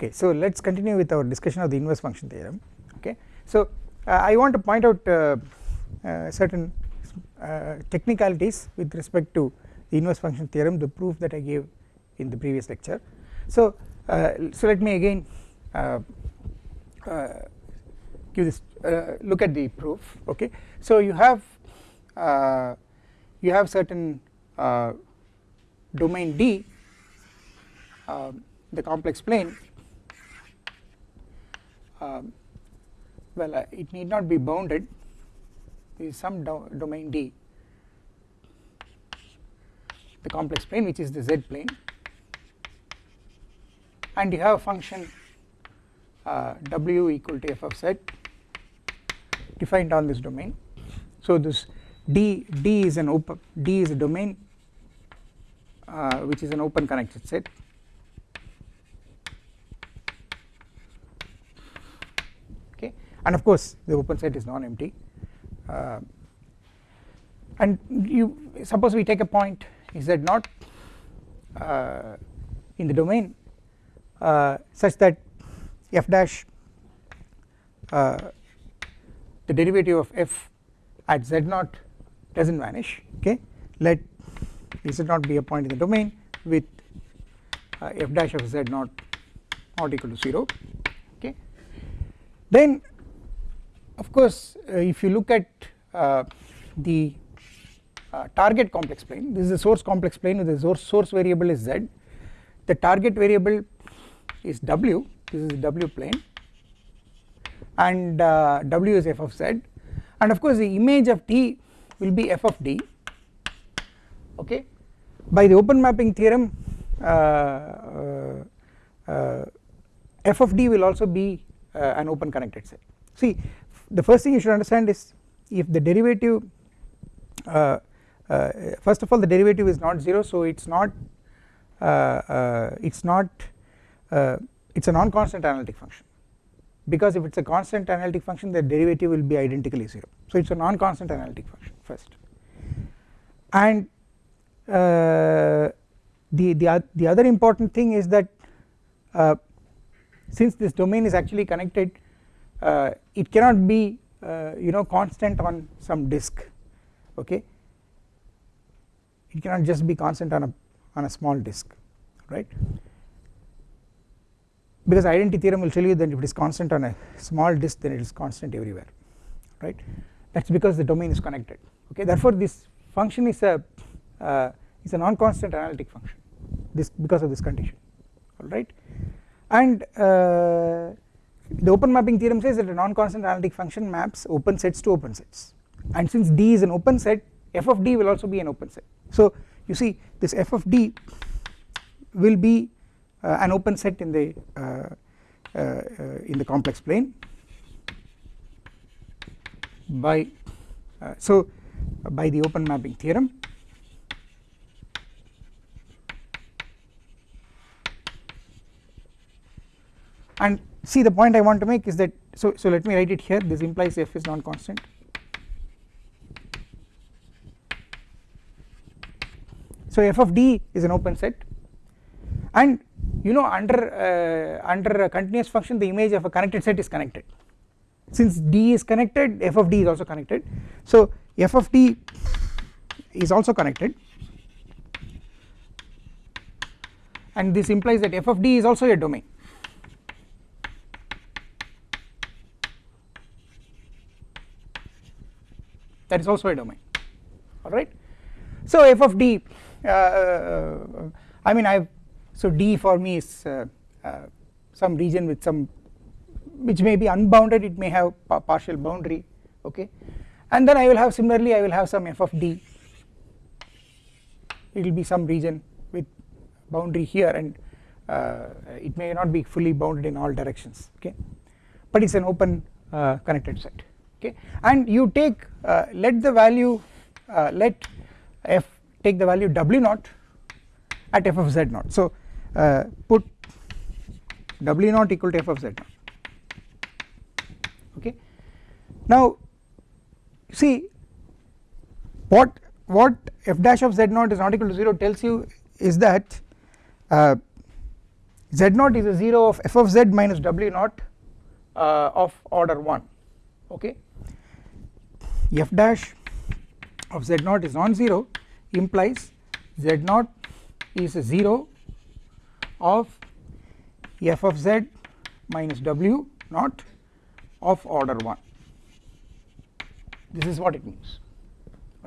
okay so let us continue with our discussion of the inverse function theorem. Okay so uh, I want to point out uh, uh, certain uh, technicalities with respect to the inverse function theorem the proof that I gave in the previous lecture. So uh, so let me again uh, give this look at the proof. Okay so you have you have certain domain D um, the complex plane um, well uh, it need not be bounded. Is some do domain D. The complex plane which is the z plane. And you have a function uh, w equal to f of z defined on this domain. So this d d is an open d is a domain uh, which is an open connected set and of course the open set is non-empty. Uh, and you suppose we take a point z naught uh, in the domain uh, such that f dash uh, the derivative of f at z not vanish okay? Let z naught be a point in the domain with uh, f dash of z naught not equal to 0 okay then of course uh, if you look at uh, the uh, target complex plane this is the source complex plane with the source, source variable is z. The target variable is w. This is the w plane. And w is f of z. And of course the image of t will be f of d. Okay? By the open mapping theorem uh, uh, f of d will also be uh, an open connected set see the first thing you should understand is if the derivative uh, uh, first of all the derivative is not 0 so it is not uh, uh it is not uh, it is a non-constant analytic function. Because if it is a constant analytic function the derivative will be identically 0 so it is a non-constant analytic function first. And uh, the, the, the other important thing is that since this domain is actually connected uh, it cannot be uh, you know constant on some disk okay? It cannot just be constant on a on a small disk right? Because identity theorem will tell you that if it is constant on a small disk then it is constant everywhere right? That is because the domain is connected okay? Therefore this function is a uh, is a non-constant analytic function this because of this condition alright and uh, the open mapping theorem says that a non-constant analytic function maps open sets to open sets. And since D is an open set f of D will also be an open set. So you see this f of D will be uh, an open set in the uh, uh, uh in the complex plane by uh, so by the open mapping theorem and see the point I want to make is that so so let me write it here. This implies f is non-constant. So f of d is an open set. And you know under uh, under a continuous function the image of a connected set is connected. Since d is connected f of d is also connected. So f of d is also connected. And this implies that f of d is also a domain that is also a domain. Alright. So f of d uh, uh, I mean I so d for me is uh, uh, some region with some which may be unbounded it may have pa partial boundary okay? And then I will have similarly I will have some f of d. It will be some region with boundary here and uh, it may not be fully bounded in all directions okay? But it is an open uh, connected set okay? And you take uh, let the value uh, let f take the value w naught at f of z naught. So uh, put w naught equal to f of z naught. Okay. Now see what what f dash of z naught is not equal to 0 tells you is that uh, z naught is a 0 of f of z minus w naught uh, of order 1 okay f dash of z naught is non-zero implies z naught is a 0 of f of z minus w naught of order 1 this is what it means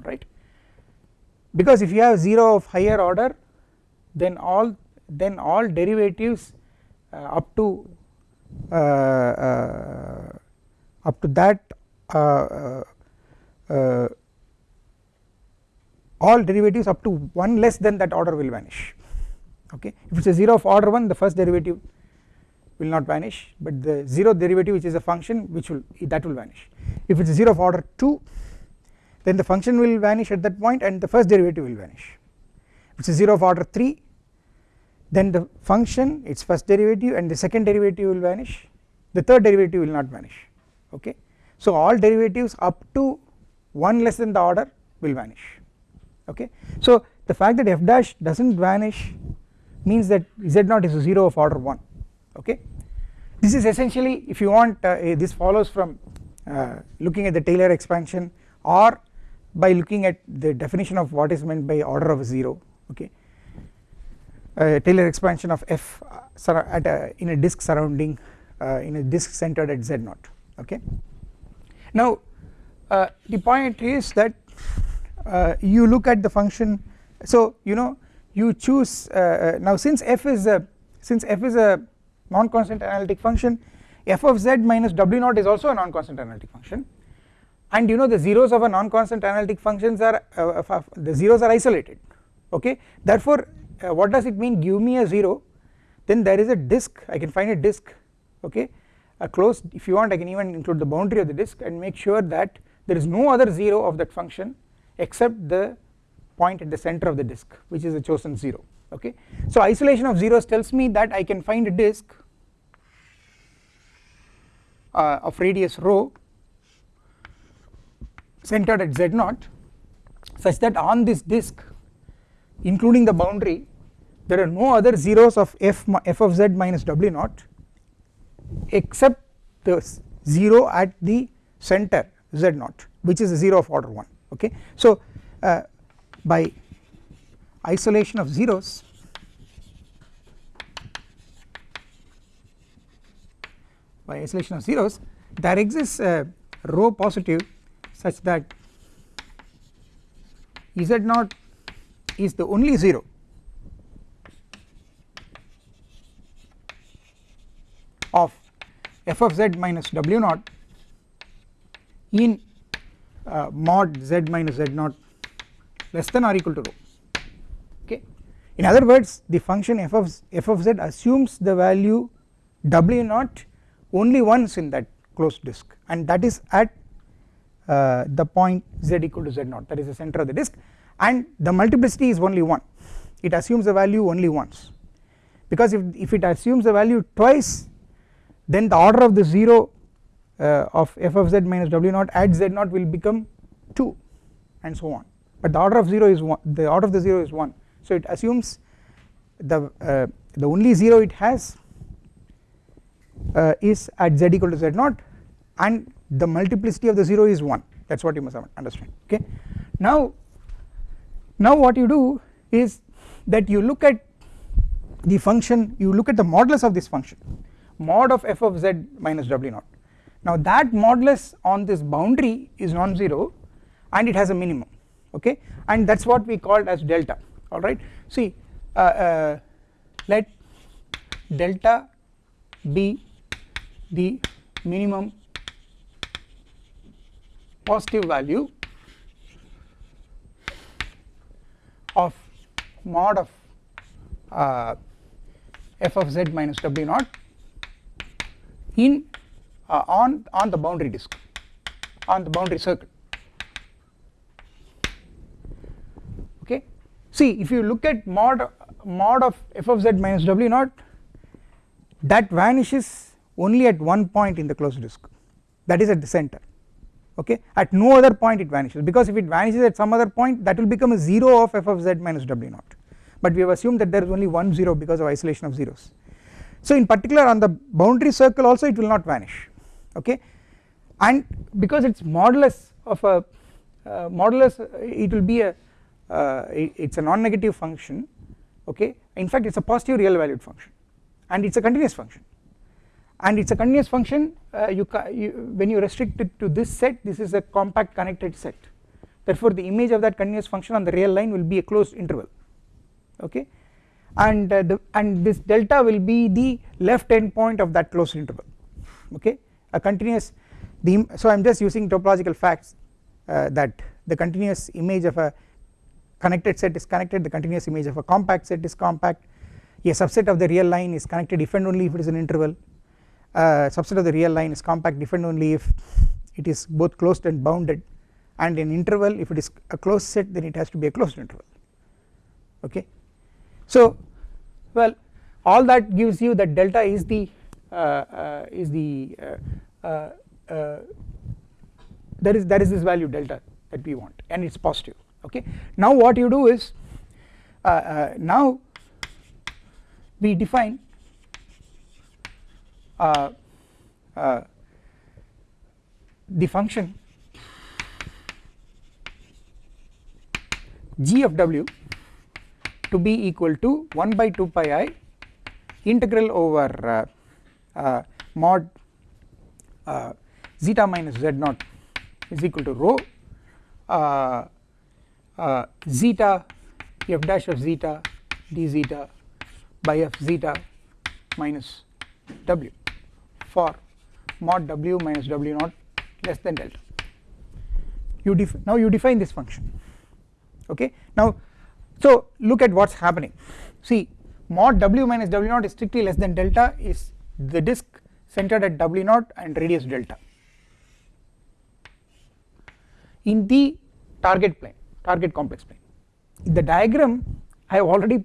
right because if you have 0 of higher order then all then all derivatives uh, up to uh, uh, up to that uh, all derivatives up to 1 less than that order will vanish. Okay? If it is a 0 of order 1 the first derivative will not vanish but the 0 derivative which is a function which will that will vanish. If it is 0 of order 2 then the function will vanish at that point and the first derivative will vanish. If it is 0 of order 3 then the function its first derivative and the second derivative will vanish. The third derivative will not vanish. Okay? So all derivatives up to 1 less than the order will vanish. Okay? So the fact that f dash does not vanish means that z naught is a 0 of order 1 okay? This is essentially if you want uh, this follows from uh, looking at the Taylor expansion or by looking at the definition of what is meant by order of 0 okay? Uh, Taylor expansion of f uh, at a, in a disk surrounding uh, in a disk centered at z naught. Okay? Now uh, the point is that uh, you look at the function. So you know you choose uh, now since f is a since f is a non-constant analytic function f of z minus w naught is also a non-constant analytic function. And you know the zeros of a non-constant analytic functions are uh, the zeros are isolated. Okay? Therefore uh, what does it mean? Give me a 0 then there is a disk. I can find a disk. Okay? A closed if you want I can even include the boundary of the disk and make sure that there is no other 0 of that function except the point at the center of the disk which is a chosen 0 okay. So isolation of zeros tells me that I can find a disk uh, of radius rho centered at z naught such that on this disk including the boundary there are no other zeros of f, f of z minus w naught except the 0 at the center z naught which is a 0 of order 1 okay. So uh, by isolation of zeros by isolation of zeros there exists a rho positive such that z naught is the only 0 of f of z minus w naught in uh, mod z minus z naught less than or equal to rho. Okay. In other words the function f of f of z assumes the value w naught only once in that closed disk and that is at uh, the point z equal to z naught that is the center of the disk and the multiplicity is only 1 it assumes the value only once. Because if, if it assumes the value twice then the order of the 0 uh, of f of z minus w naught at z naught will become 2 and so on. But the order of 0 is 1 the order of the 0 is 1 so it assumes the uh, the only 0 it has uh, is at z equal to z naught and the multiplicity of the 0 is 1 that is what you must understand okay. Now, now what you do is that you look at the function you look at the modulus of this function mod of f of z minus w naught now that modulus on this boundary is non-zero and it has a minimum okay? And that is what we called as delta alright see uh, uh, let delta be the minimum positive value of mod of uh, f of z minus w naught in uh, on on the boundary disk on the boundary circle. Okay? See if you look at mod mod of f of z minus w naught that vanishes only at one point in the closed disk. That is at the center. Okay? At no other point it vanishes because if it vanishes at some other point that will become a 0 of f of z minus w naught. But we have assumed that there is only one 0 because of isolation of zeros. So in particular on the boundary circle also it will not vanish okay? And because it is modulus of a uh, modulus it will be a uh, it is a non-negative function okay? In fact it is a positive real valued function and it is a continuous function. And it is a continuous function uh, you, you, when you restrict it to this set this is a compact connected set. Therefore the image of that continuous function on the real line will be a closed interval okay? And uh, the and this delta will be the left end point of that closed interval okay a continuous the so I am just using topological facts uh, that the continuous image of a connected set is connected the continuous image of a compact set is compact. A subset of the real line is connected if and only if it is an interval. Uh, subset of the real line is compact if and only if it is both closed and bounded. And in interval if it is a closed set then it has to be a closed interval. Okay? So well all that gives you that delta is the uh, uh, is the uh, Uh, uh, there is there is this value delta that we want and it is positive okay? Now what you do is uh, now we define the function g of w to be equal to 1 by 2 pi i integral over uh, uh, mod uh, zeta minus z naught is equal to rho uh, uh, zeta f dash of zeta d zeta by f zeta minus w for mod w minus w naught less than delta. You now you define this function okay? Now so look at what is happening. See mod w minus w naught is strictly less than delta is the disk centered at w naught and radius delta. In the target plane target complex plane the diagram I have already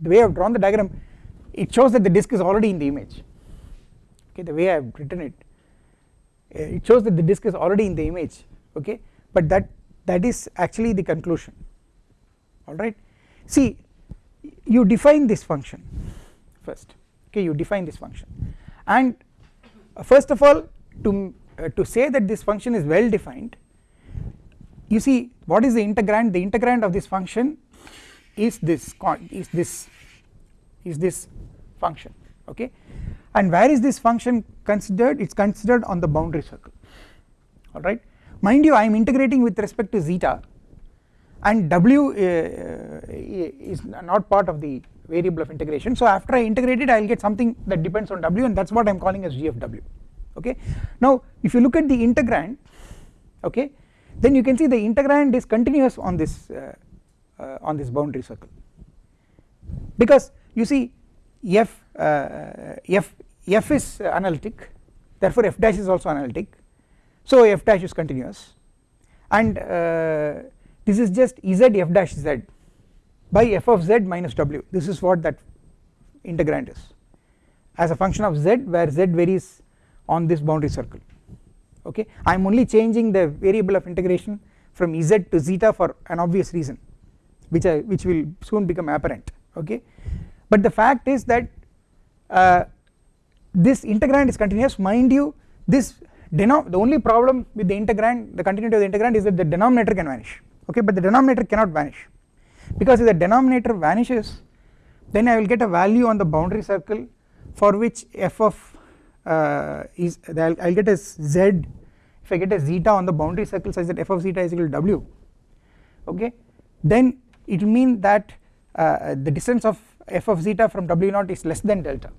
the way I have drawn the diagram it shows that the disk is already in the image. Okay the way I have written it eh, it shows that the disk is already in the image okay? But that that is actually the conclusion. Alright see you define this function first. Okay you define this function. And first of all to uh, to say that this function is well defined you see what is the integrand? The integrand of this function is this is this is this function okay? And where is this function considered? It is considered on the boundary circle alright mind you I am integrating with respect to zeta and w uh, uh, is not part of the variable of integration. So after I integrate it I will get something that depends on w and that is what I am calling as g of w. Okay. Now if you look at the integrand okay then you can see the integrand is continuous on this uh, uh, on this boundary circle. Because you see f uh, f f is analytic therefore f dash is also analytic. So f dash is continuous. And uh, this is just z f dash z by f of z minus w. This is what that integrand is as a function of z where z varies on this boundary circle. Okay? I am only changing the variable of integration from z to zeta for an obvious reason which I which will soon become apparent. Okay? But the fact is that uh, this integrand is continuous. Mind you this the only problem with the integrand the continuity of the integrand is that the denominator can vanish. Okay? But the denominator cannot vanish because if the denominator vanishes then I will get a value on the boundary circle for which f of uh, is I will get a z if I get a zeta on the boundary circle such that f of zeta is equal to w okay? Then it will mean that uh, the distance of f of zeta from w naught is less than delta.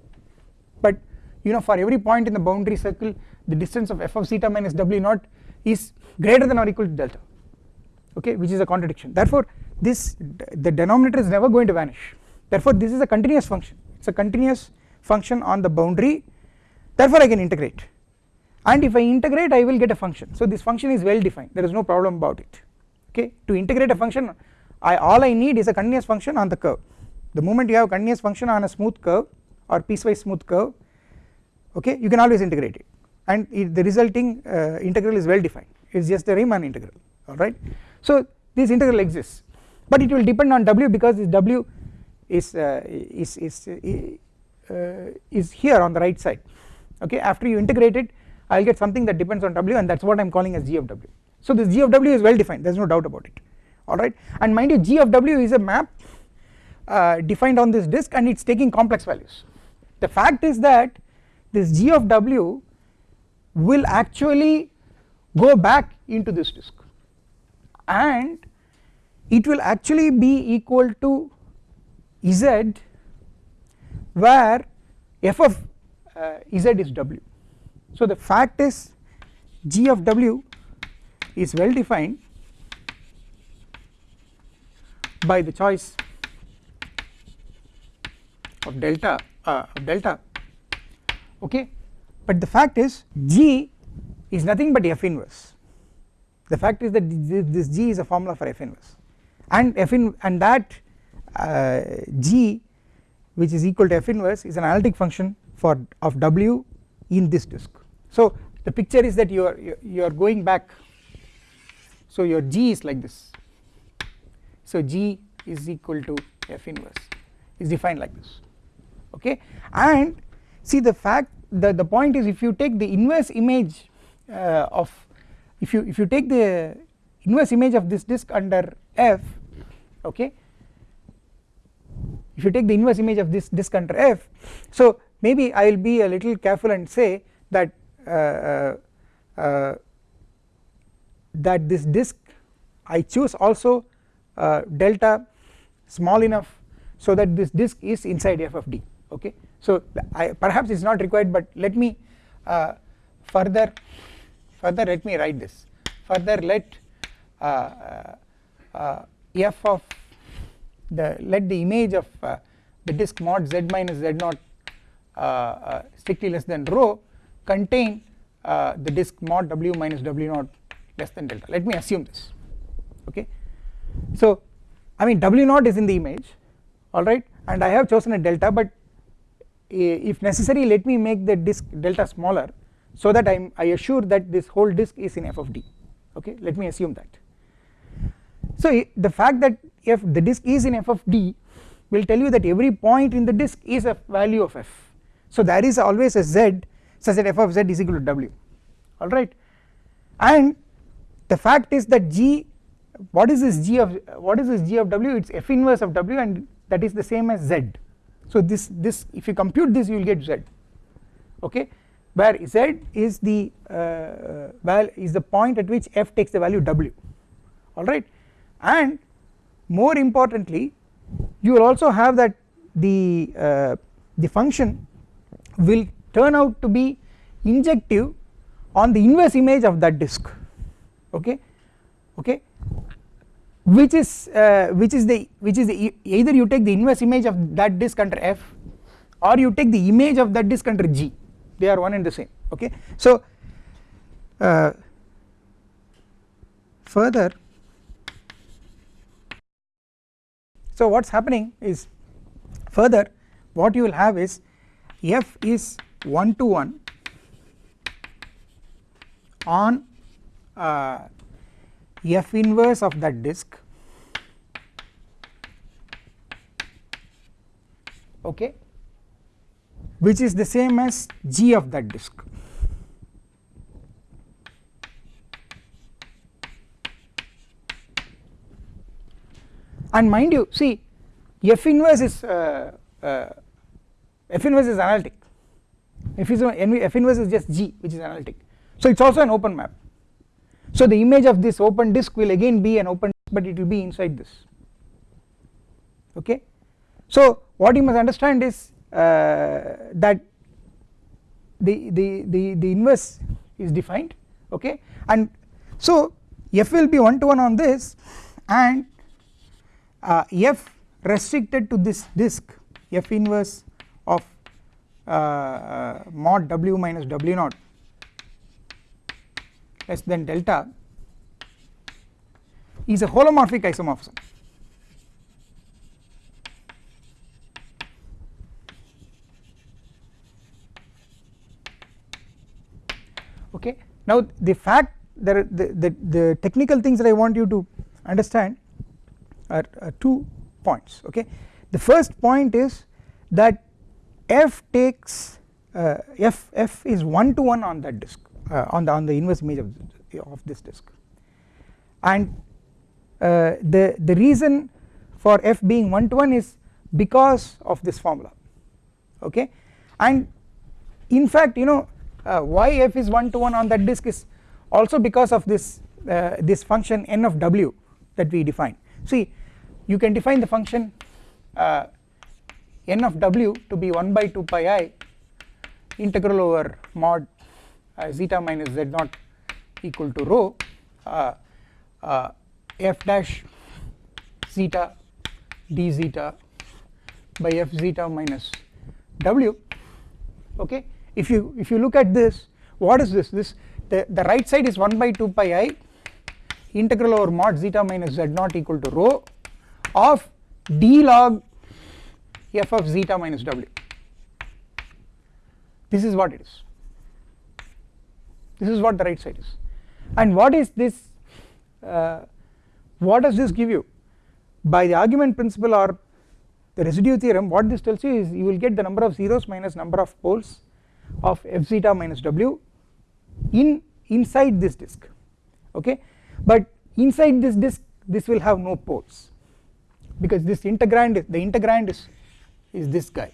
But you know for every point in the boundary circle the distance of f of zeta minus w naught is greater than or equal to delta okay? Which is a contradiction. Therefore this the denominator is never going to vanish. Therefore this is a continuous function. It is a continuous function on the boundary. Therefore I can integrate. And if I integrate I will get a function. So this function is well defined. There is no problem about it. Okay? To integrate a function I all I need is a continuous function on the curve. The moment you have a continuous function on a smooth curve or piecewise smooth curve okay you can always integrate it. And it, the resulting uh, integral is well defined. It is just the Riemann integral. Alright. So this integral exists but it will depend on w because this w is uh, is is uh, is here on the right side. Okay? After you integrate it I will get something that depends on w and that is what I am calling as g of w. So this g of w is well defined. There is no doubt about it. Alright? And mind you g of w is a map uh, defined on this disk and it is taking complex values. The fact is that this g of w will actually go back into this disk. And it will actually be equal to z where f of uh, z is w. So the fact is g of w is well defined by the choice of delta uh, of delta. Okay? But the fact is g is nothing but f inverse. The fact is that this g is a formula for f inverse and f in and that uh, g which is equal to f inverse is an analytic function for of w in this disk. So the picture is that you are you are going back. So your g is like this. So g is equal to f inverse. Is defined like this. Okay? And see the fact the the point is if you take the inverse image uh, of if you if you take the inverse image of this disk under f okay? If you take the inverse image of this disk under f so maybe I will be a little careful and say that uh, uh, uh, that this disk I choose also uh, delta small enough so that this disk is inside f of d okay? So I perhaps it is not required but let me uh, further further let me write this. Further let uh, f of the let the image of uh, the disk mod z minus z naught uh, uh, strictly less than rho contain uh, the disk mod w minus w naught less than delta. Let me assume this okay? So I mean w naught is in the image alright and I have chosen a delta but if necessary let me make the disk delta smaller so that I am I assure that this whole disk is in f of d okay? Let me assume that so the fact that if the disk is in f of d will tell you that every point in the disk is a value of f. So there is always a z such that f of z is equal to w. Alright and the fact is that g what is this g of what is this g of w? It is f inverse of w and that is the same as z. So this this if you compute this you will get z. Okay. Where z is the uh, is the point at which f takes the value w. Alright and more importantly you will also have that the uh, the function will turn out to be injective on the inverse image of that disk. Okay? Okay? Which is uh, which is the which is the either you take the inverse image of that disk under f or you take the image of that disk under g. They are one and the same. Okay? So uh, further So what is happening is further what you will have is f is 1 to 1 on uh, f inverse of that disk. Okay. Which is the same as g of that disk and mind you see f inverse is uh, uh, f inverse is analytic. F, is, f inverse is just g which is analytic. So it is also an open map. So the image of this open disk will again be an open disk but it will be inside this. Okay? So what you must understand is uh, that the, the the the inverse is defined. Okay? And so f will be one to one on this and uh, f restricted to this disk f inverse of uh, uh, mod w minus w naught less than delta is a holomorphic isomorphism. Okay? Now the fact that the, the, the technical things that I want you to understand are, are two points okay? The first point is that f takes uh, f f is one to one on that disk uh, on the on the inverse image of, of this disk. And uh, the the reason for f being one to one is because of this formula okay? And in fact you know uh, why f is one to one on that disk is also because of this uh, this function n of w that we define see you can define the function uh, n of w to be 1 by 2 pi i integral over mod uh, zeta minus z naught equal to rho uh, uh, f dash zeta d zeta by f zeta minus w. Okay? If you if you look at this what is this? This the, the right side is 1 by 2 pi i integral over mod zeta minus z naught equal to rho of d log f of zeta minus w. This is what it is. This is what the right side is. And what is this uh, what does this give you? By the argument principle or the residue theorem what this tells you is you will get the number of zeros minus number of poles of f zeta minus w in inside this disk. Okay but inside this disk this will have no poles. Because this integrand the integrand is is this guy.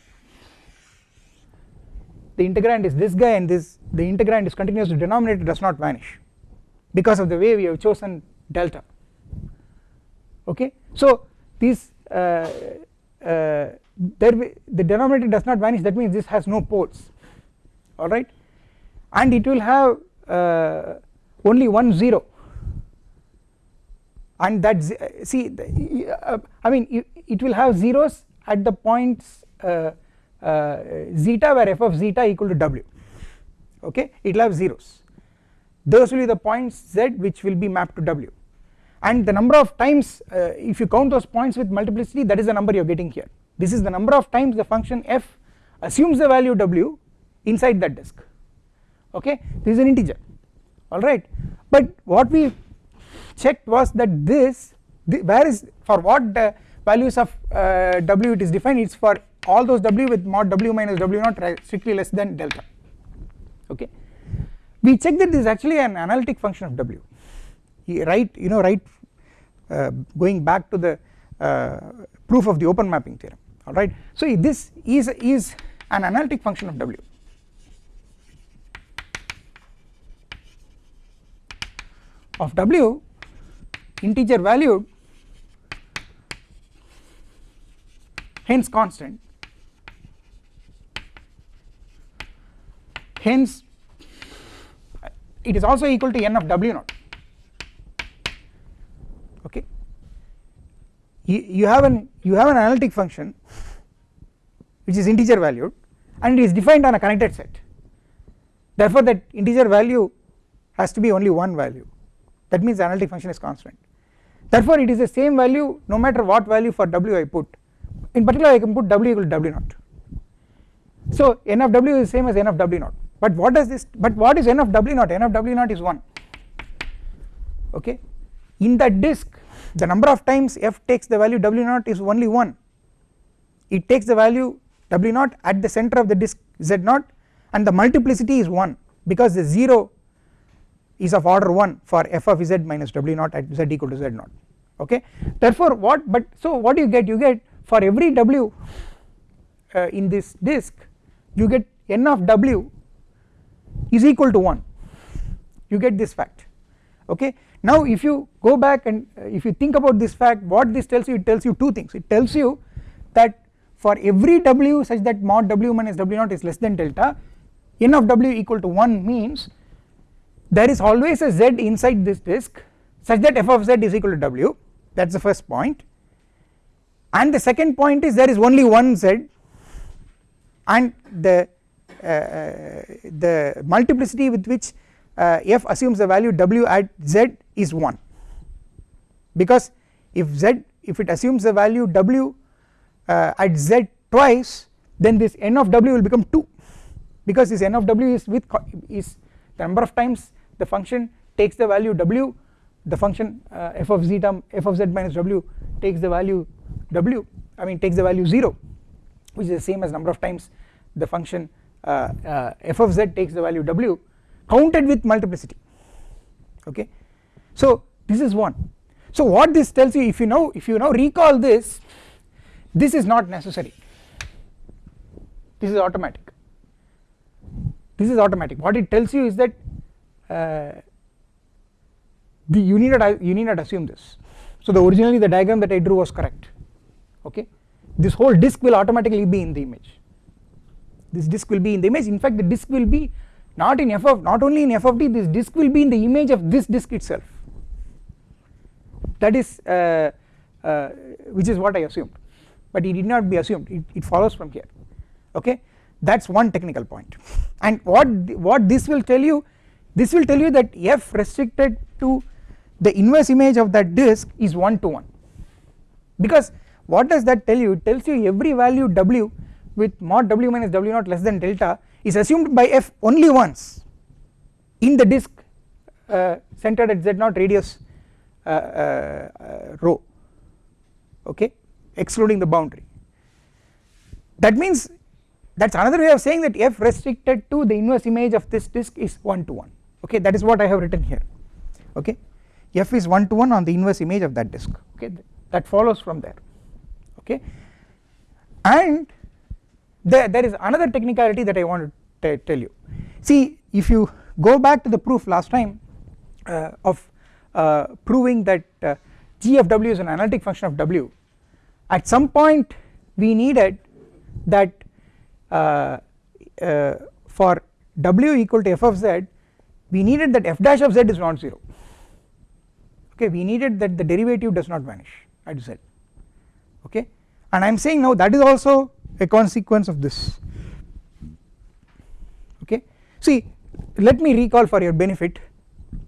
The integrand is this guy and this the integrand is continuous the denominator does not vanish. Because of the way we have chosen delta. Okay? So this uh, uh, there the denominator does not vanish that means this has no poles. Alright? And it will have uh, only one 0 and that see uh, I mean it, will have zeros at the points uh, uh, zeta where f of zeta equal to w. Okay? It will have zeros. Those will be the points z which will be mapped to w. And the number of times uh, if you count those points with multiplicity that is the number you are getting here. This is the number of times the function f assumes the value w inside that disk. Okay? This is an integer. Alright but what we checked was that this where is for what the values of uh, w it is defined it is for all those w with mod w minus w not strictly less than delta. Okay. We check that this is actually an analytic function of w. Right you know right uh, going back to the uh, proof of the open mapping theorem. Alright so this is is an analytic function of w. Of w integer valued hence constant. Hence it is also equal to n of w naught. Okay? You, you have an you have an analytic function which is integer valued and it is defined on a connected set. Therefore that integer value has to be only one value. That means the analytic function is constant therefore it is the same value no matter what value for w I put. In particular I can put w equal to w naught. So n of w is same as n of w naught. But what does this but what is n of w naught? N of w naught is 1 okay? In that disk the number of times f takes the value w naught is only 1 it takes the value w naught at the center of the disk z naught and the multiplicity is 1 because the 0 is of order 1 for f of z minus w naught at z equal to z naught okay. Therefore what but so what do you get you get for every w uh, in this disk you get n of w is equal to 1 you get this fact okay. Now if you go back and uh, if you think about this fact what this tells you it tells you two things. It tells you that for every w such that mod w minus w naught is less than delta n of w equal to 1 means there is always a z inside this disk such that f of z is equal to w that is the first point. And the second point is there is only one z. And the uh, uh, the multiplicity with which uh, f assumes the value w at z is 1 because if z if it assumes the value w uh, at z twice then this n of w will become 2 because this n of w is with is the number of times the function takes the value w the function uh, f of f of z minus w takes the value w I mean takes the value 0 which is the same as number of times the function uh, uh, f of z takes the value w counted with multiplicity. Okay? So this is one. So what this tells you if you know if you now recall this this is not necessary. This is automatic. This is automatic. What it tells you is that uh, the you need not you need not assume this. So the originally the diagram that I drew was correct. Okay? This whole disk will automatically be in the image. This disk will be in the image. In fact the disk will be not in f of not only in f of d this disk will be in the image of this disk itself. That is uh, uh, which is what I assumed. But it did not be assumed. It, it follows from here. Okay? That is one technical point. point. And what what this will tell you this will tell you that f restricted to the inverse image of that disk is 1 to 1 because what does that tell you? It tells you every value w with mod w minus w naught less than delta is assumed by f only once in the disk uh, centered at z naught radius uh, uh, uh, rho okay excluding the boundary. That means that is another way of saying that f restricted to the inverse image of this disk is 1 to 1 okay. That is what I have written here okay f is 1 to 1 on the inverse image of that disk okay? That follows from there okay? And there, there is another technicality that I want to tell you. See if you go back to the proof last time uh, of uh, proving that uh, g of w is an analytic function of w at some point we needed that uh, uh, for w equal to f of z we needed that f dash of z is not 0 okay we needed that the derivative does not vanish at z okay? And I am saying now that is also a consequence of this. Okay? See let me recall for your benefit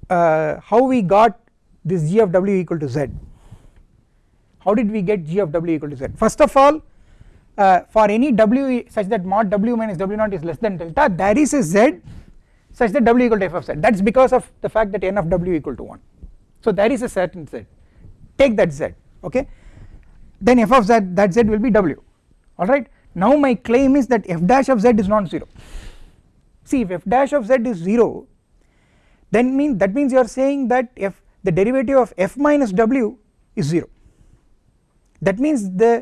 uh, how we got this g of w equal to z. How did we get g of w equal to z? First of all uh, for any w such that mod w minus w naught is less than delta there is a z such that w equal to f of z. That is because of the fact that n of w equal to 1 so there is a certain z. Take that z okay? Then f of z that z will be w alright? Now my claim is that f dash of z is not 0 see if f dash of z is 0 then mean that means you are saying that f the derivative of f minus w is 0 that means the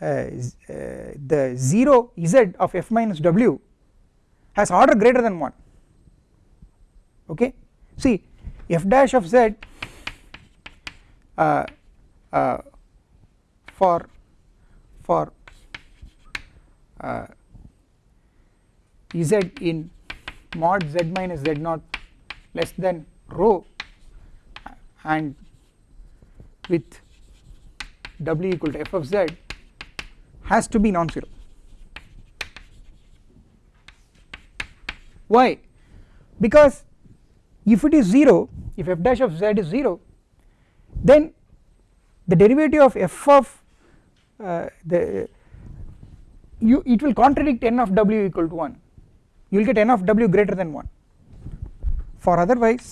uh, uh, the 0 z of f minus w has order greater than 1 okay? See f dash of z uh, uh for for uh, z in mod z minus z naught less than rho and with w equal to f of z has to be non-zero. Why? Because if it is 0 if f dash of z is 0 then the derivative of f of uh, the you it will contradict n of w equal to 1 you will get n of w greater than 1 for otherwise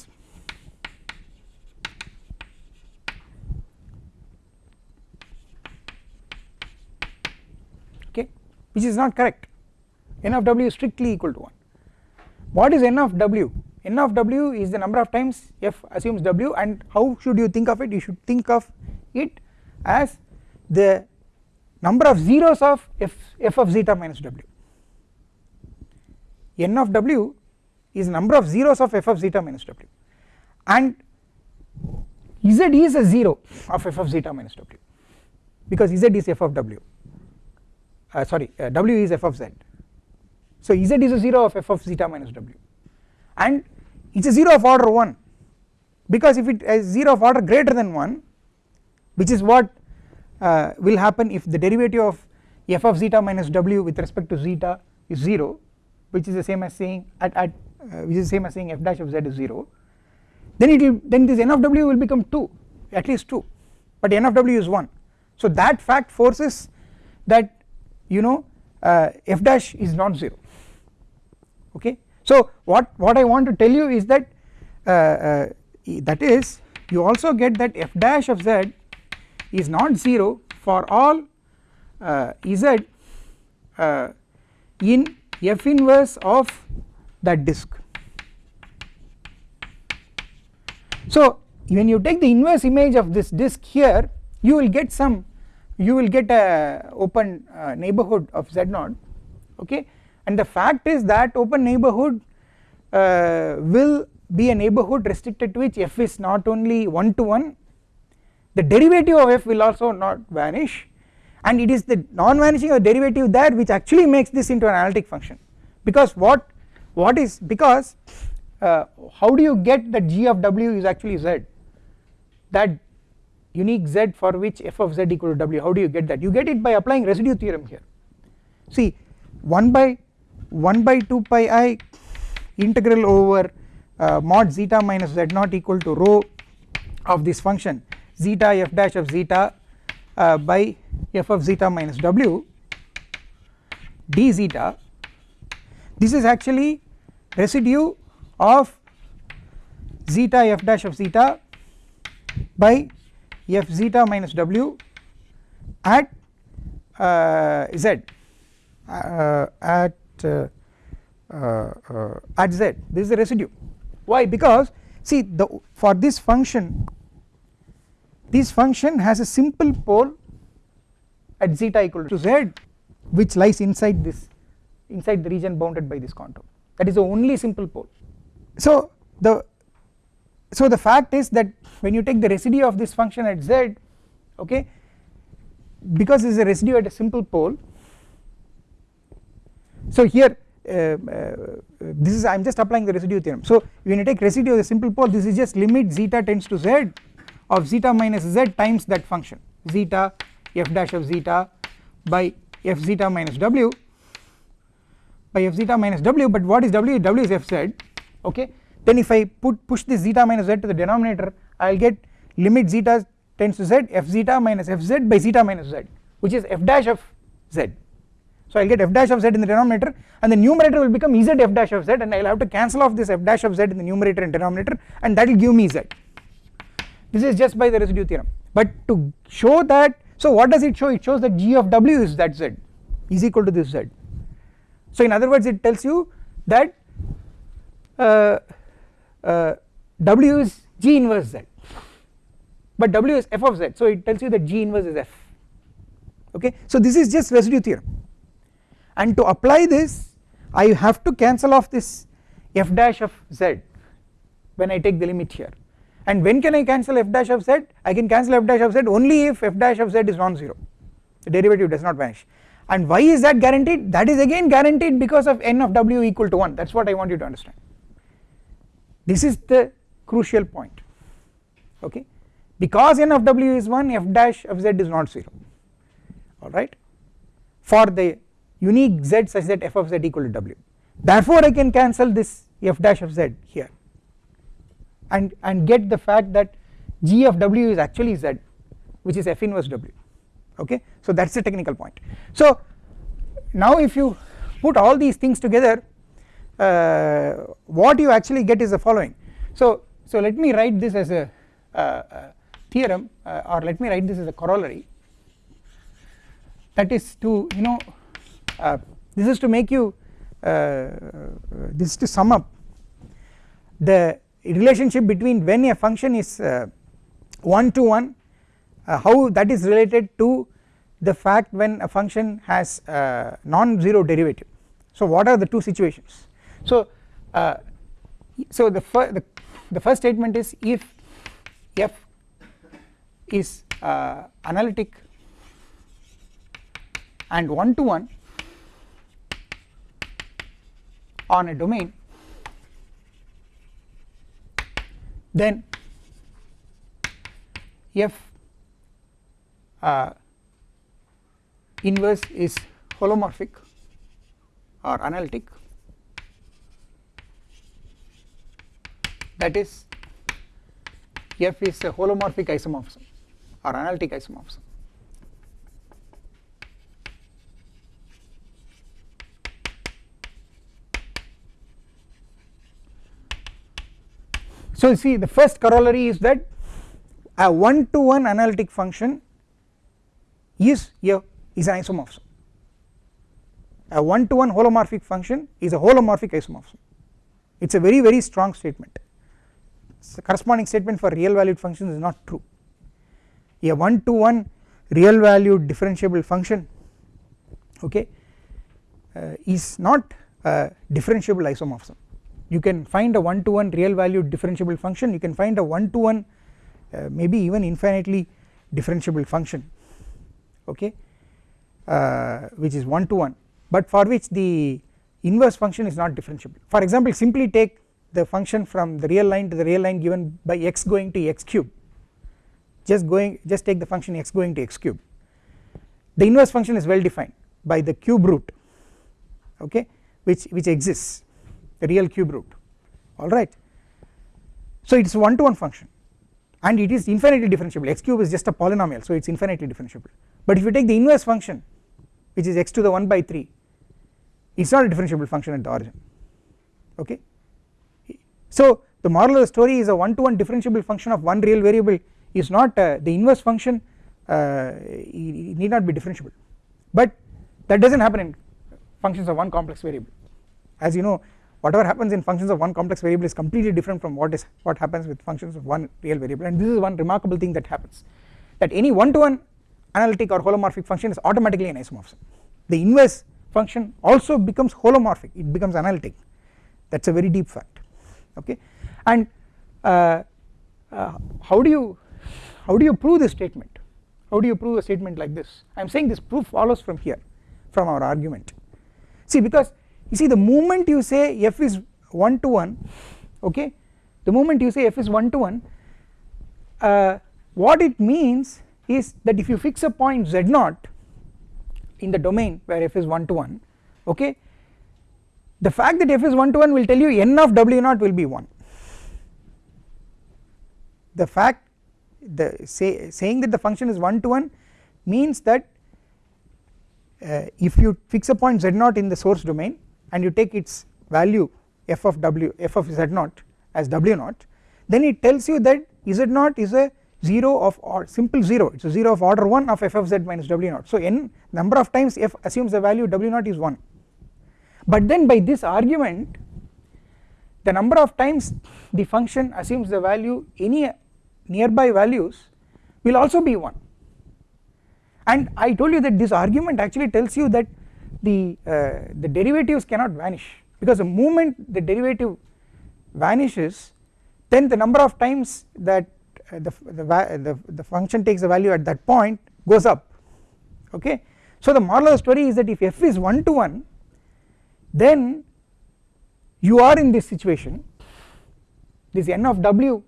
okay which is not correct. N of w is strictly equal to 1 what is n of w n of w is the number of times f assumes w and how should you think of it? You should think of it as the number of zeros of f, f of zeta minus w. N of w is number of zeros of f of zeta minus w. And z is a 0 of f of zeta minus w because z is f of w. Uh, sorry uh, w is f of z. So z is a 0 of f of zeta minus w and it is a 0 of order 1 because if it is 0 of order greater than 1 which is what uh, will happen if the derivative of f of zeta minus w with respect to zeta is 0 which is the same as saying at, at uh, which is the same as saying f dash of z is 0 then it will then this n of w will become 2 at least 2 but n of w is 1 so that fact forces that you know uh, f dash is non zero. Okay so what what I want to tell you is that uh, uh, that is you also get that f dash of z is not 0 for all uh, z uh, in f inverse of that disk. So when you take the inverse image of this disk here you will get some you will get a open uh, neighborhood of z0 okay and the fact is that open neighborhood uh, will be a neighborhood restricted to which f is not only 1 to 1 the derivative of f will also not vanish. And it is the non-vanishing of derivative there which actually makes this into an analytic function. Because what what is because uh, how do you get that g of w is actually z? That unique z for which f of z equal to w how do you get that? You get it by applying residue theorem here. See 1 by 1 by 2 pi i integral over uh, mod zeta minus z naught equal to rho of this function zeta f dash of zeta uh, by f of zeta minus w d zeta. This is actually residue of zeta f dash of zeta by f zeta minus w at uh, z uh, at Uh, uh, uh, at z. This is the residue. Why? Because see the for this function this function has a simple pole at zeta equal to z which lies inside this inside the region bounded by this contour. That is the only simple pole. So the so the fact is that when you take the residue of this function at z okay because this is a residue at a simple pole so here uh, uh, this is I am just applying the residue theorem. So when you take residue of the simple pole this is just limit zeta tends to z of zeta minus z times that function. Zeta f dash of zeta by f zeta minus w by f zeta minus w but what is w? W is fz okay? Then if I put push this zeta minus z to the denominator I will get limit zeta tends to z f zeta minus fz by zeta minus z which is f dash of z so I will get f dash of z in the denominator and the numerator will become ez f dash of z and I will have to cancel off this f dash of z in the numerator and denominator and that will give me z. This is just by the residue theorem. But to show that so what does it show? It shows that g of w is that z is equal to this z. So in other words it tells you that uh, uh, w is g inverse z but w is f of z. So it tells you that g inverse is f. Okay? So this is just residue theorem and to apply this I have to cancel off this f dash of z when I take the limit here. And when can I cancel f dash of z? I can cancel f dash of z only if f dash of z is non-zero. The derivative does not vanish. And why is that guaranteed? That is again guaranteed because of n of w equal to 1 that is what I want you to understand. This is the crucial point. Okay? Because n of w is 1 f dash of z is not 0 alright for the unique z such that f of z equal to w. Therefore I can cancel this f dash of z here and and get the fact that g of w is actually z which is f inverse w. Okay? So that is the technical point. So now if you put all these things together uh, what you actually get is the following. So so let me write this as a, uh, theorem uh, or let me write this as a corollary. That is to you know uh, this is to make you uh, this is to sum up. The relationship between when a function is uh, 1 to 1 uh, how that is related to the fact when a function has uh, non-zero derivative. So what are the two situations? So uh, so the, fir the, the first statement is if f is uh, analytic and 1 to 1 on a domain. Then f uh, inverse is holomorphic or analytic. That is f is a holomorphic isomorphism or analytic isomorphism so you see the first corollary is that a one to one analytic function is a is an isomorphism. A one to one holomorphic function is a holomorphic isomorphism. It is a very very strong statement. The corresponding statement for real valued functions is not true. A one to one real valued differentiable function okay uh, is not a differentiable isomorphism you can find a one to one real valued differentiable function. You can find a one to one uh, maybe even infinitely differentiable function okay uh, which is one to one but for which the inverse function is not differentiable. For example simply take the function from the real line to the real line given by x going to x cube. Just going just take the function x going to x cube. The inverse function is well defined by the cube root okay which which exists the real cube root. Alright so it is one to one function and it is infinitely differentiable. X cube is just a polynomial so it is infinitely differentiable. But if you take the inverse function which is x to the 1 by 3 it is not a differentiable function at the origin. Okay? So the moral of the story is a one to one differentiable function of one real variable is not uh, the inverse function uh, need not be differentiable. But that does not happen in functions of one complex variable. As you know whatever happens in functions of one complex variable is completely different from what is what happens with functions of one real variable. And this is one remarkable thing that happens that any one to one analytic or holomorphic function is automatically an isomorphism. The inverse function also becomes holomorphic it becomes analytic. That is a very deep fact okay? And uh, uh, how do you how do you prove this statement? How do you prove a statement like this? I am saying this proof follows from here from our argument. See because you see the moment you say f is 1 to 1 okay the moment you say f is 1 to 1 uh, what it means is that if you fix a point z naught in the domain where f is 1 to 1 okay the fact that f is 1 to 1 will tell you n of w naught will be 1 the fact the say saying that the function is 1 to 1 means that uh, if you fix a point z naught in the source domain and you take its value f of w f of z naught as w naught then it tells you that z naught is a 0 of or simple 0 it is a 0 of order 1 of f of z minus w naught. So n number of times f assumes the value w naught is 1 but then by this argument the number of times the function assumes the value any nearby values will also be 1 and I told you that this argument actually tells you that the uh, the derivatives cannot vanish because the moment the derivative vanishes then the number of times that uh, the, the, the, the function takes the value at that point goes up. Okay? So the moral of the story is that if f is 1 to 1 then you are in this situation. This n of w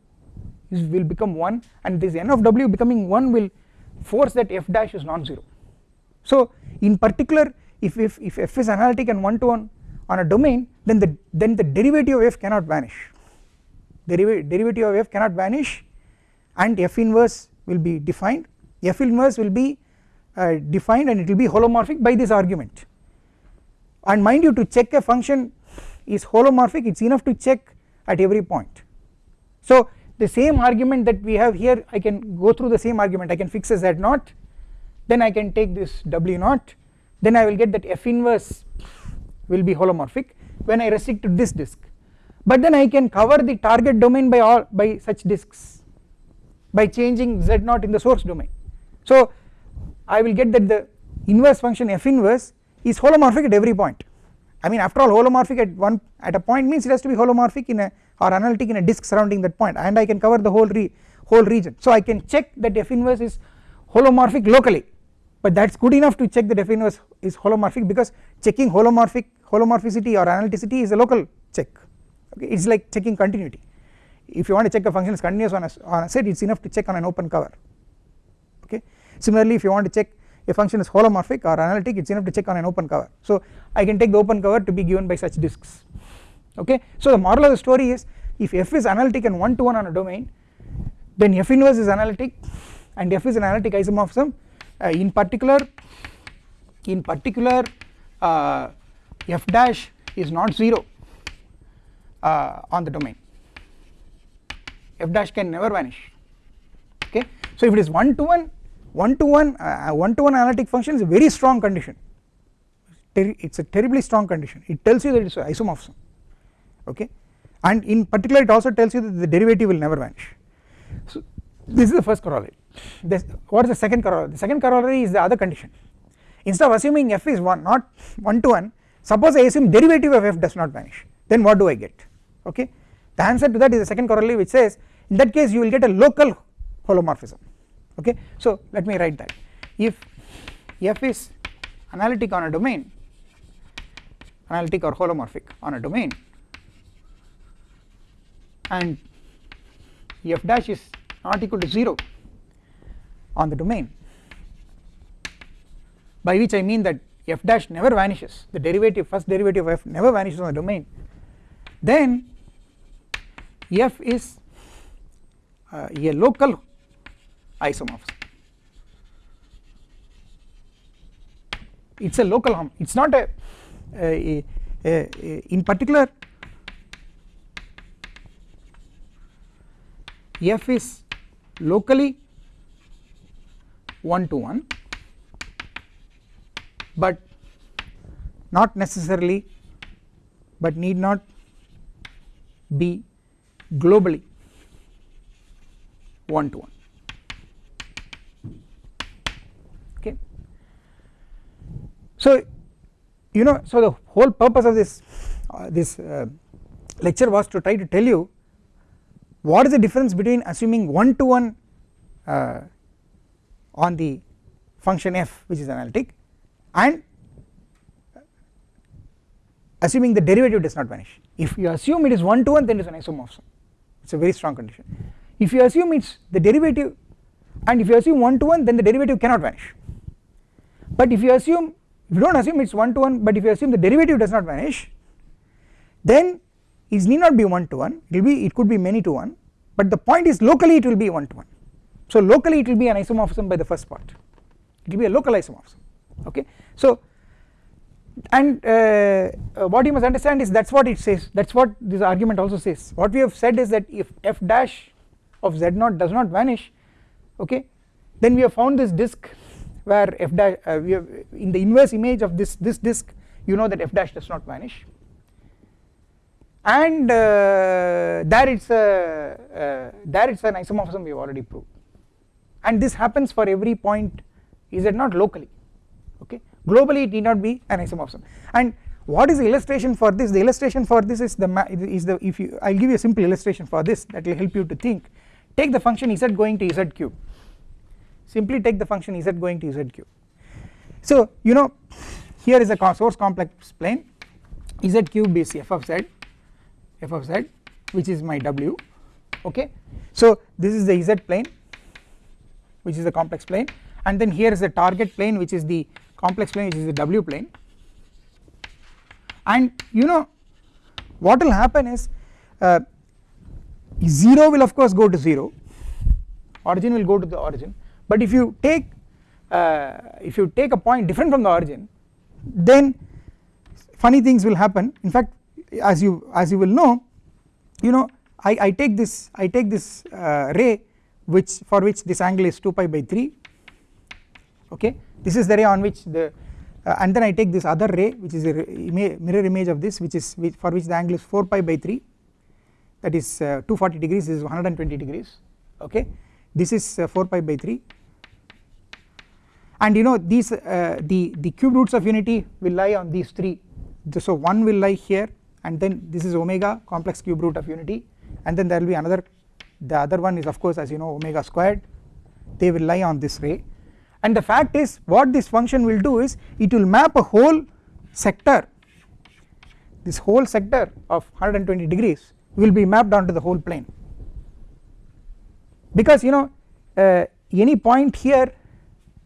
is will become 1 and this n of w becoming 1 will force that f dash is non-zero. So in particular if, if, if f is analytic and one to one on a domain then the then the derivative of f cannot vanish. Deriv derivative of f cannot vanish and f inverse will be defined. F inverse will be uh, defined and it will be holomorphic by this argument. And mind you to check a function is holomorphic it is enough to check at every point. So the same argument that we have here I can go through the same argument. I can fix a z naught then I can take this w naught then I will get that f inverse will be holomorphic when I restrict to this disk. But then I can cover the target domain by all by such disks by changing z naught in the source domain. So I will get that the inverse function f inverse is holomorphic at every point. I mean after all holomorphic at one at a point means it has to be holomorphic in a or analytic in a disk surrounding that point and I can cover the whole re whole region. So I can check that f inverse is holomorphic locally but that is good enough to check the f inverse is holomorphic because checking holomorphic holomorphicity or analyticity is a local check. Okay it is like checking continuity. If you want to check a function is continuous on a, on a set it is enough to check on an open cover. Okay? Similarly if you want to check a function is holomorphic or analytic it is enough to check on an open cover. So I can take the open cover to be given by such disks. Okay? So the moral of the story is if f is analytic and one to one on a domain then f inverse is analytic and f is an analytic isomorphism in particular in particular uh, f dash is not 0 uh, on the domain. F dash can never vanish. Okay? So if it is one to one one to one uh, one to one analytic function is a very strong condition. It's a terribly strong condition. It tells you that it's isomorphism. Okay? And in particular it also tells you that the derivative will never vanish. So this is the first corollary this what is the second corollary? The second corollary is the other condition. Instead of assuming f is 1 not 1 to 1 suppose I assume derivative of f does not vanish. Then what do I get? Okay? The answer to that is the second corollary which says in that case you will get a local holomorphism. Okay? So let me write that. If f is analytic on a domain analytic or holomorphic on a domain and f dash is not equal to 0 on the domain. By which I mean that f dash never vanishes. The derivative first derivative of f never vanishes on the domain. Then f is uh, a local isomorphism. It is a local harm. It is not a, a, a, a in particular f is locally 1 to 1 but not necessarily but need not be globally 1 to 1 okay. So you know so the whole purpose of this uh, this uh, lecture was to try to tell you what is the difference between assuming 1 to 1 uh, on the function f which is analytic and assuming the derivative does not vanish. If you assume it is 1 to 1 then it is an isomorphism it is a very strong condition. If you assume it is the derivative and if you assume 1 to 1 then the derivative cannot vanish. But if you assume if you do not assume it is 1 to 1 but if you assume the derivative does not vanish then it need not be 1 to 1 it will be it could be many to 1 but the point is locally it will be 1 to 1 so locally it will be an isomorphism by the first part. It will be a local isomorphism. Okay? So and uh, uh, what you must understand is that is what it says. That is what this argument also says. What we have said is that if f dash of z naught does not vanish okay then we have found this disk where f dash uh, we have in the inverse image of this this disk you know that f dash does not vanish. And uh, there it's a uh, there it's an isomorphism we have already proved and this happens for every point is it not locally okay? Globally it need not be an isomorphism and what is the illustration for this? The illustration for this is the is the if you I will give you a simple illustration for this that will help you to think. Take the function z going to z cube. Simply take the function z going to z cube. So you know here is a source complex plane. Z cube is f of z f of z which is my w okay? So this is the z plane which is the complex plane and then here is the target plane which is the complex plane which is the w plane. And you know what will happen is uh, 0 will of course go to 0 origin will go to the origin. But if you take uh, if you take a point different from the origin then funny things will happen. In fact as you as you will know you know I, I take this I take this uh, ray which for which this angle is 2 pi by 3 okay? This is the ray on which the uh, and then I take this other ray which is a mirror image of this which is which for which the angle is 4 pi by 3 that is uh, 240 degrees this is 120 degrees. Okay? This is uh, 4 pi by 3 and you know these uh, the the cube roots of unity will lie on these three. So one will lie here and then this is omega complex cube root of unity and then there will be another the other one is of course as you know omega squared. They will lie on this ray. And the fact is what this function will do is it will map a whole sector. This whole sector of 120 degrees will be mapped onto the whole plane. Because you know uh, any point here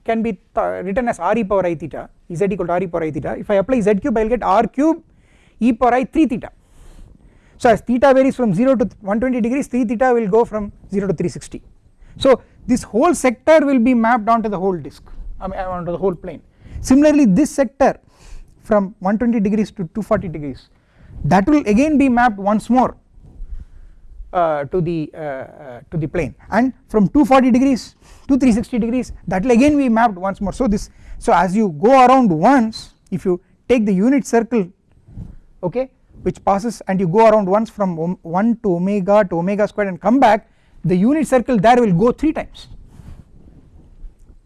can be written as r e power i theta z equal to r e power i theta. If I apply z cube I will get r cube e power i 3 theta so as theta varies from 0 to 120 degrees 3 theta will go from 0 to 360 so this whole sector will be mapped onto the whole disk I mean onto the whole plane. Similarly this sector from 120 degrees to 240 degrees that will again be mapped once more uh, to the uh, uh, to the plane. And from 240 degrees to 360 degrees that will again be mapped once more. So this so as you go around once if you take the unit circle okay which passes and you go around once from 1 to omega to omega squared and come back the unit circle there will go 3 times.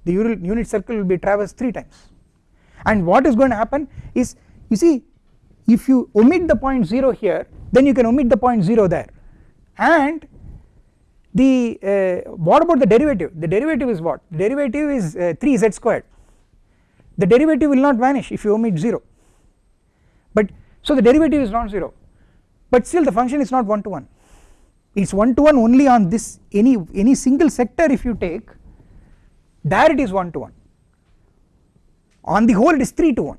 The unit circle will be traversed 3 times. And what is going to happen is you see if you omit the point 0 here then you can omit the point 0 there. And the uh, what about the derivative? The derivative is what? The derivative is uh, 3z squared. The derivative will not vanish if you omit 0 but so the derivative is non-zero but still the function is not 1 to 1 it is 1 to 1 only on this any any single sector if you take there it is 1 to 1 on the whole it is 3 to 1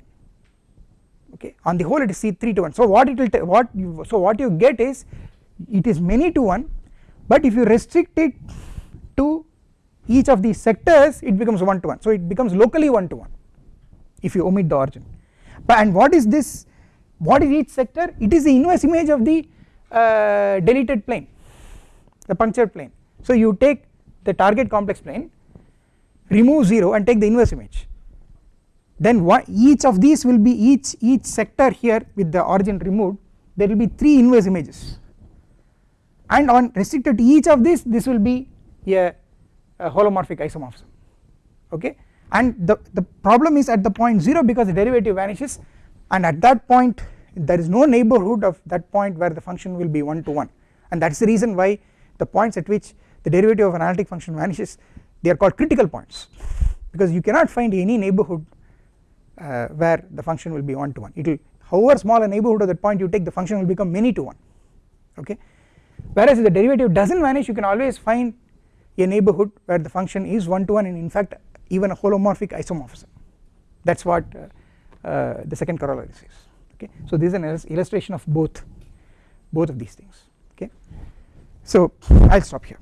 okay on the whole it is 3 to 1 so what it will what you so what you get is it is many to 1 but if you restrict it to each of these sectors it becomes 1 to 1 so it becomes locally 1 to 1 if you omit the origin. But and what is this what is each sector? It is the inverse image of the uh, deleted plane the punctured plane. So you take the target complex plane remove 0 and take the inverse image. Then what each of these will be each each sector here with the origin removed there will be 3 inverse images. And on restricted to each of these this will be a, a holomorphic isomorphism. Okay? And the, the problem is at the point 0 because the derivative vanishes. And at that point there is no neighbourhood of that point where the function will be 1 to 1 and that is the reason why the points at which the derivative of an analytic function vanishes they are called critical points. Because you cannot find any neighbourhood uh, where the function will be 1 to 1 it will however small a neighbourhood of that point you take the function will become many to 1 okay? Whereas if the derivative does not vanish you can always find a neighbourhood where the function is 1 to 1 and in fact even a holomorphic isomorphism. That is what uh, uh, the second corollary says okay? So this is an illustration of both both of these things. Okay? So I will stop here